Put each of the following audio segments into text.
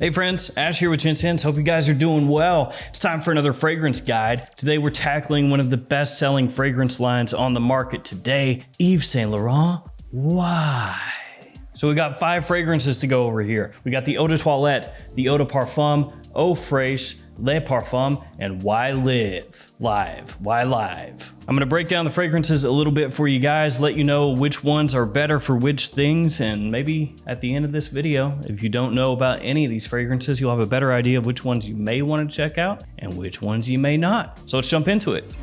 Hey friends, Ash here with Gents Scents. Hope you guys are doing well. It's time for another fragrance guide. Today we're tackling one of the best selling fragrance lines on the market today, Yves Saint Laurent. Y? So we got five fragrances to go over here. We got the Eau de Toilette, the Eau de Parfum, Eau Fraiche, Le Parfum, and Why Live? Live. Why Live? I'm gonna break down the fragrances a little bit for you guys, let you know which ones are better for which things, and maybe at the end of this video, if you don't know about any of these fragrances, you'll have a better idea of which ones you may wanna check out and which ones you may not. So let's jump into it.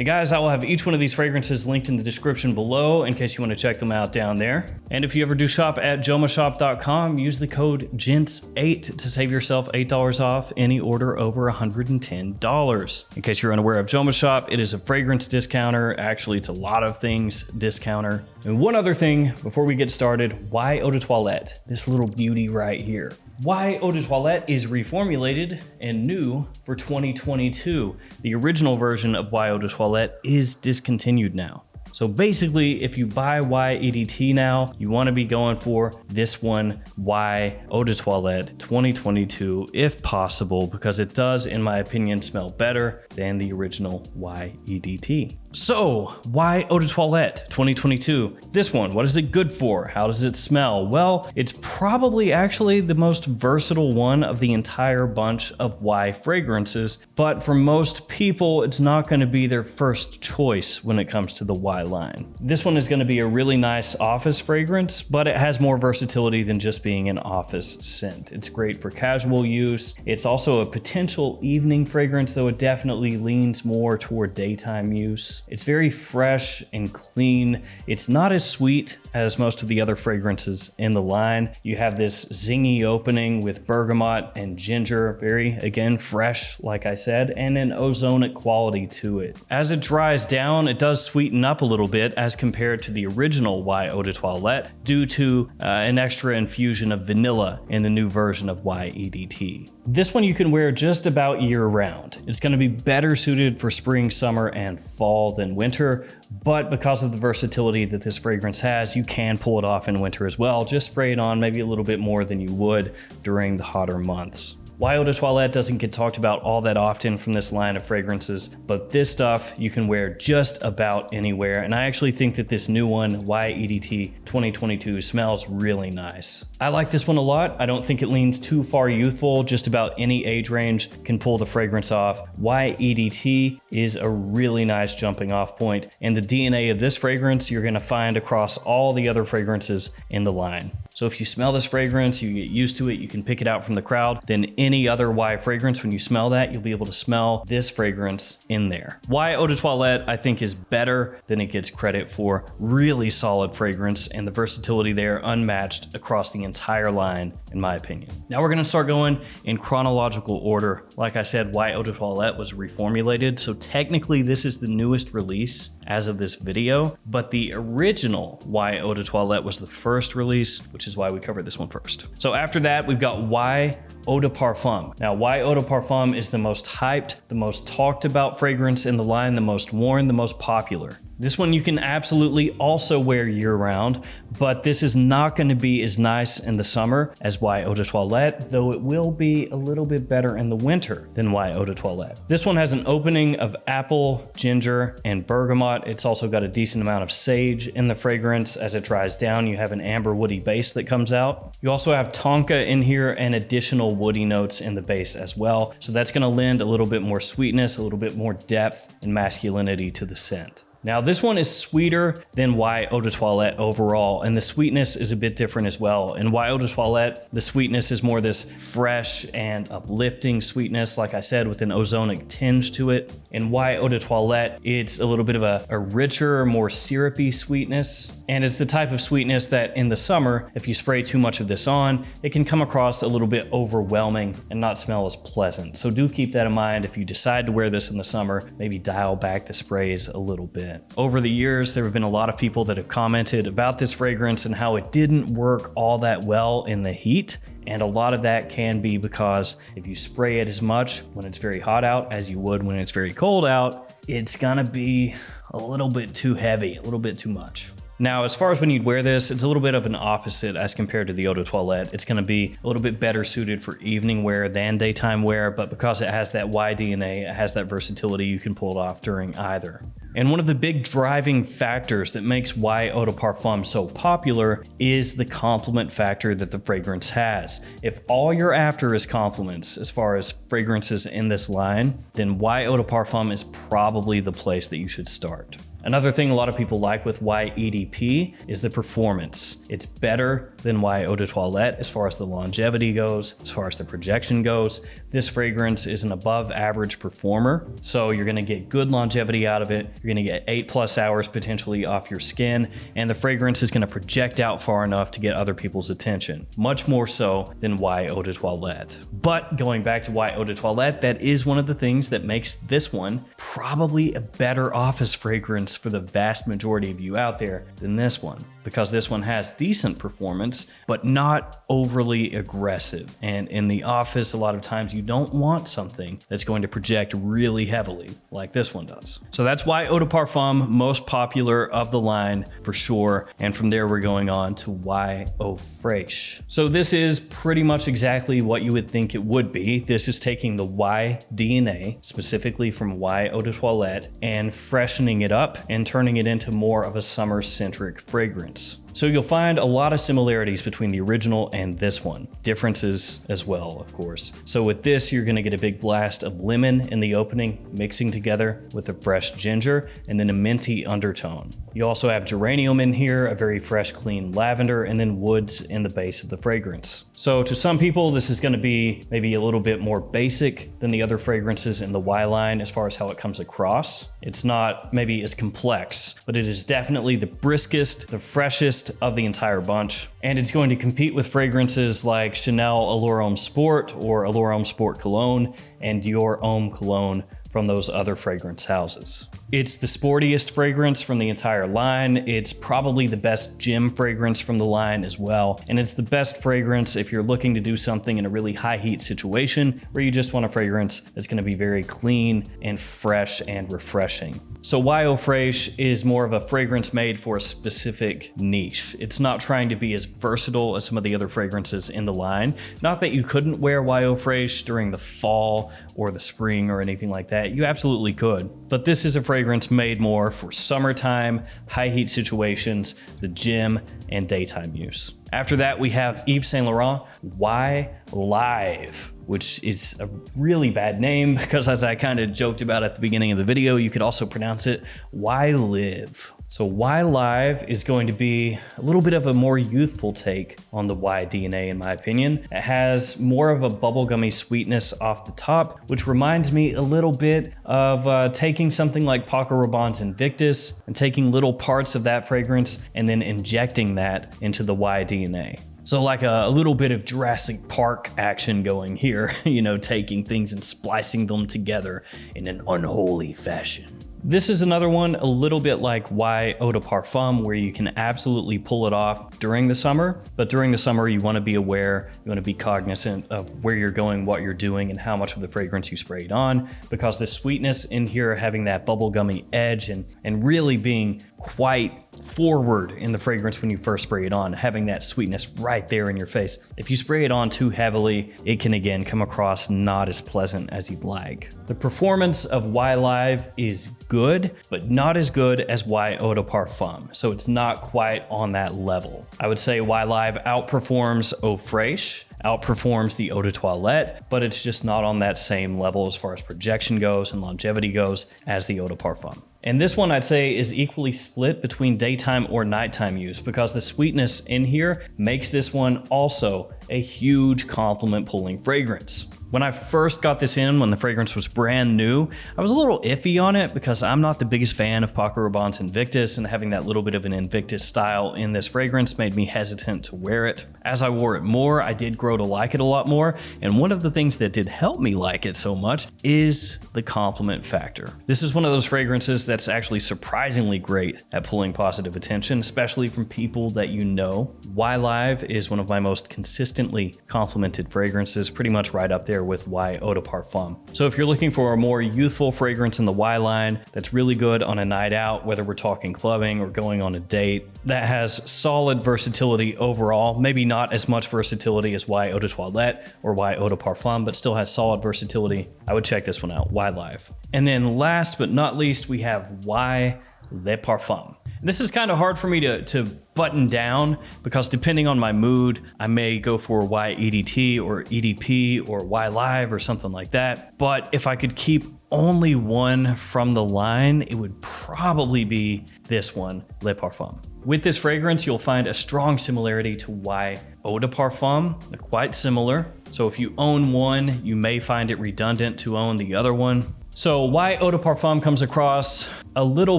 Hey guys, I will have each one of these fragrances linked in the description below in case you want to check them out down there. And if you ever do shop at jomashop.com, use the code GENTS8 to save yourself $8 off any order over $110. In case you're unaware of Joma Shop, it is a fragrance discounter. Actually, it's a lot of things discounter. And one other thing before we get started, Y Eau de Toilette? This little beauty right here Y Eau de Toilette is reformulated and new for 2022. The original version of Y Eau de Toilette is discontinued now. So basically, if you buy Y EDT now, you want to be going for this one, Y Eau de Toilette 2022, if possible, because it does, in my opinion, smell better than the original Y EDT. So, Y Eau de Toilette 2022? This one, what is it good for? How does it smell? Well, it's probably actually the most versatile one of the entire bunch of Y fragrances, but for most people, it's not going to be their first choice when it comes to the Y line. This one is going to be a really nice office fragrance, but it has more versatility than just being an office scent. It's great for casual use. It's also a potential evening fragrance, though it definitely leans more toward daytime use. It's very fresh and clean. It's not as sweet as most of the other fragrances in the line. You have this zingy opening with bergamot and ginger, very, again, fresh, like I said, and an ozonic quality to it. As it dries down, it does sweeten up a little bit as compared to the original Y Eau de Toilette due to uh, an extra infusion of vanilla in the new version of Y EDT. This one you can wear just about year round. It's going to be better suited for spring, summer, and fall than winter, but because of the versatility that this fragrance has, you can pull it off in winter as well. Just spray it on maybe a little bit more than you would during the hotter months. Eau de Toilette doesn't get talked about all that often from this line of fragrances, but this stuff you can wear just about anywhere. And I actually think that this new one, Y EDT 2022, smells really nice. I like this one a lot. I don't think it leans too far youthful. Just about any age range can pull the fragrance off. Y EDT is a really nice jumping off point, and the DNA of this fragrance you're gonna find across all the other fragrances in the line. So if you smell this fragrance, you get used to it, you can pick it out from the crowd, then any other Y fragrance, when you smell that, you'll be able to smell this fragrance in there. Y Eau de Toilette, I think is better than it gets credit for. Really solid fragrance and the versatility there unmatched across the entire line, in my opinion. Now we're gonna start going in chronological order. Like I said, Y Eau de Toilette was reformulated, so technically this is the newest release as of this video, but the original Y Eau de Toilette was the first release, which is why we covered this one first. So after that, we've got Y Eau de Parfum. Now, Y Eau de Parfum is the most hyped, the most talked about fragrance in the line, the most worn, the most popular. This one you can absolutely also wear year round, but this is not going to be as nice in the summer as Y Eau de Toilette, though it will be a little bit better in the winter than Y Eau de Toilette. This one has an opening of apple, ginger, and bergamot. It's also got a decent amount of sage in the fragrance. As it dries down, you have an amber woody base that comes out. You also have tonka in here and additional woody notes in the base as well. So that's going to lend a little bit more sweetness, a little bit more depth and masculinity to the scent. Now this one is sweeter than Y Eau de Toilette overall, and the sweetness is a bit different as well. In Y Eau de Toilette, the sweetness is more this fresh and uplifting sweetness, like I said, with an ozonic tinge to it. In Y Eau de Toilette, it's a little bit of a, a richer, more syrupy sweetness, and it's the type of sweetness that in the summer, if you spray too much of this on, it can come across a little bit overwhelming and not smell as pleasant. So do keep that in mind if you decide to wear this in the summer, maybe dial back the sprays a little bit. Over the years, there have been a lot of people that have commented about this fragrance and how it didn't work all that well in the heat. And a lot of that can be because if you spray it as much when it's very hot out as you would when it's very cold out, it's gonna be a little bit too heavy, a little bit too much. Now, as far as when you'd wear this, it's a little bit of an opposite as compared to the Eau de Toilette. It's gonna be a little bit better suited for evening wear than daytime wear, but because it has that Y DNA, it has that versatility, you can pull it off during either. And one of the big driving factors that makes Y Eau de Parfum so popular is the compliment factor that the fragrance has. If all you're after is compliments as far as fragrances in this line, then Y Eau de Parfum is probably the place that you should start. Another thing a lot of people like with Y EDP is the performance. It's better than Y Eau de Toilette as far as the longevity goes, as far as the projection goes. This fragrance is an above average performer, so you're gonna get good longevity out of it. You're gonna get eight plus hours potentially off your skin, and the fragrance is gonna project out far enough to get other people's attention, much more so than Y Eau de Toilette. But going back to Y Eau de Toilette, that is one of the things that makes this one probably a better office fragrance for the vast majority of you out there than this one because this one has decent performance, but not overly aggressive. And in the office, a lot of times you don't want something that's going to project really heavily like this one does. So that's Y Eau de Parfum, most popular of the line for sure. And from there, we're going on to Y Eau Fraiche. So this is pretty much exactly what you would think it would be. This is taking the Y DNA, specifically from Y Eau de Toilette, and freshening it up and turning it into more of a summer-centric fragrance it. So you'll find a lot of similarities between the original and this one. Differences as well, of course. So with this, you're gonna get a big blast of lemon in the opening, mixing together with a fresh ginger and then a minty undertone. You also have geranium in here, a very fresh, clean lavender, and then woods in the base of the fragrance. So to some people, this is gonna be maybe a little bit more basic than the other fragrances in the Y line as far as how it comes across. It's not maybe as complex, but it is definitely the briskest, the freshest, of the entire bunch. And it's going to compete with fragrances like Chanel Allure Homme Sport or Allure Homme Sport Cologne and Dior Homme Cologne from those other fragrance houses. It's the sportiest fragrance from the entire line. It's probably the best gym fragrance from the line as well. And it's the best fragrance if you're looking to do something in a really high heat situation where you just want a fragrance that's gonna be very clean and fresh and refreshing. So Eau Fraiche is more of a fragrance made for a specific niche. It's not trying to be as versatile as some of the other fragrances in the line. Not that you couldn't wear Y Eau Fraiche during the fall or the spring or anything like that. You absolutely could. But this is a fragrance made more for summertime, high heat situations, the gym, and daytime use. After that, we have Yves Saint Laurent Y Live which is a really bad name because as I kind of joked about at the beginning of the video, you could also pronounce it Why Live. So Y Live is going to be a little bit of a more youthful take on the Y DNA in my opinion. It has more of a bubblegummy sweetness off the top, which reminds me a little bit of uh, taking something like Paco Rabanne's Invictus and taking little parts of that fragrance and then injecting that into the Y DNA. So like a, a, little bit of Jurassic Park action going here, you know, taking things and splicing them together in an unholy fashion. This is another one a little bit like Y Eau de Parfum, where you can absolutely pull it off during the summer, but during the summer you want to be aware, you want to be cognizant of where you're going, what you're doing, and how much of the fragrance you sprayed on, because the sweetness in here having that bubblegummy edge and, and really being quite forward in the fragrance when you first spray it on, having that sweetness right there in your face. If you spray it on too heavily, it can again come across not as pleasant as you'd like. The performance of Y Live is good, but not as good as Y Eau de Parfum, so it's not quite on that level. I would say Y Live outperforms Eau Fraiche, outperforms the Eau de Toilette, but it's just not on that same level as far as projection goes and longevity goes as the Eau de Parfum. And this one I'd say is equally split between daytime or nighttime use because the sweetness in here makes this one also a huge compliment pulling fragrance. When I first got this in, when the fragrance was brand new, I was a little iffy on it because I'm not the biggest fan of Paco Rabanne's Invictus and having that little bit of an Invictus style in this fragrance made me hesitant to wear it. As I wore it more, I did grow to like it a lot more, and one of the things that did help me like it so much is the compliment factor. This is one of those fragrances that's actually surprisingly great at pulling positive attention, especially from people that you know. Y Live is one of my most consistently complimented fragrances, pretty much right up there with Y Eau de Parfum. So if you're looking for a more youthful fragrance in the Y line that's really good on a night out, whether we're talking clubbing or going on a date, that has solid versatility overall, maybe not as much versatility as Y Eau de Toilette or Y Eau de Parfum, but still has solid versatility, I would check this one out, Y Live. And then last but not least, we have Y Le Parfum. This is kind of hard for me to, to button down because depending on my mood, I may go for Y EDT or EDP or Y Live or something like that. But if I could keep only one from the line, it would probably be this one, Le Parfum. With this fragrance, you'll find a strong similarity to Y Eau de Parfum. They're quite similar. So if you own one, you may find it redundant to own the other one. So Y Eau de Parfum comes across a little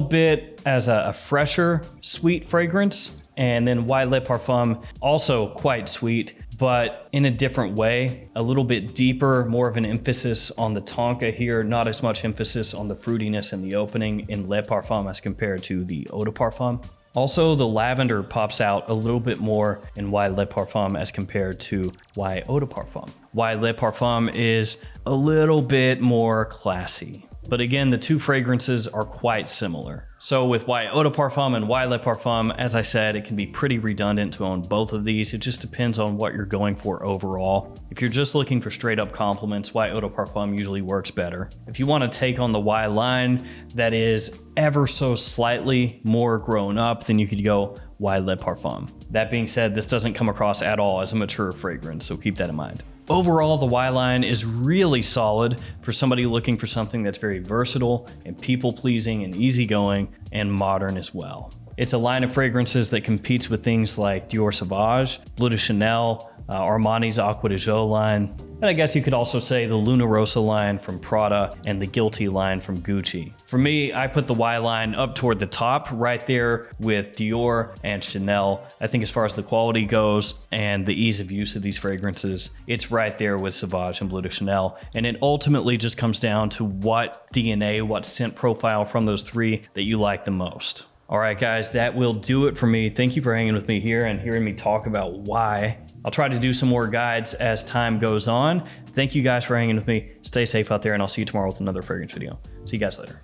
bit as a, a fresher, sweet fragrance. And then Y Le Parfum, also quite sweet, but in a different way, a little bit deeper, more of an emphasis on the tonka here, not as much emphasis on the fruitiness in the opening in Le Parfum as compared to the Eau de Parfum. Also, the lavender pops out a little bit more in Y Le Parfum as compared to Y Eau de Parfum. Y Le Parfum is a little bit more classy. But again, the two fragrances are quite similar. So with Y Eau de Parfum and Y Le Parfum, as I said, it can be pretty redundant to own both of these. It just depends on what you're going for overall. If you're just looking for straight up compliments, Y Eau de Parfum usually works better. If you want to take on the Y line that is ever so slightly more grown up, then you could go Y Le Parfum. That being said, this doesn't come across at all as a mature fragrance, so keep that in mind. Overall, the Y line is really solid for somebody looking for something that's very versatile and people pleasing and easygoing and modern as well. It's a line of fragrances that competes with things like Dior Sauvage, Bleu de Chanel, uh, Armani's Acqua di Gio line, and I guess you could also say the Luna Rossa line from Prada and the Guilty line from Gucci. For me, I put the Y line up toward the top, right there with Dior and Chanel. I think as far as the quality goes and the ease of use of these fragrances, it's right there with Sauvage and Bleu de Chanel. And it ultimately just comes down to what DNA, what scent profile from those three that you like the most. All right, guys, that will do it for me. Thank you for hanging with me here and hearing me talk about why. I'll try to do some more guides as time goes on. Thank you guys for hanging with me. Stay safe out there, and I'll see you tomorrow with another fragrance video. See you guys later.